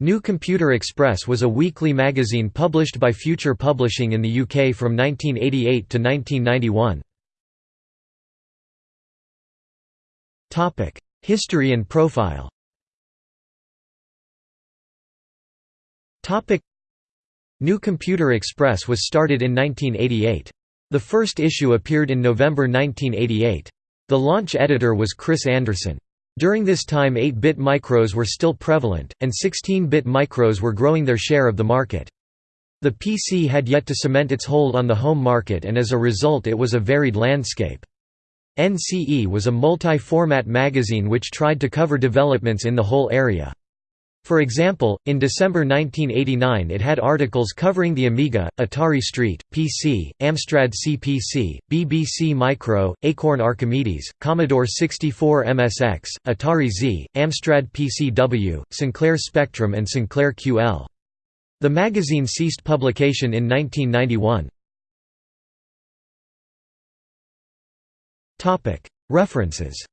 New Computer Express was a weekly magazine published by Future Publishing in the UK from 1988 to 1991. History and profile New Computer Express was started in 1988. The first issue appeared in November 1988. The launch editor was Chris Anderson. During this time 8-bit micros were still prevalent, and 16-bit micros were growing their share of the market. The PC had yet to cement its hold on the home market and as a result it was a varied landscape. NCE was a multi-format magazine which tried to cover developments in the whole area. For example, in December 1989 it had articles covering the Amiga, Atari ST, PC, Amstrad CPC, BBC Micro, Acorn Archimedes, Commodore 64 MSX, Atari Z, Amstrad PCW, Sinclair Spectrum and Sinclair QL. The magazine ceased publication in 1991. References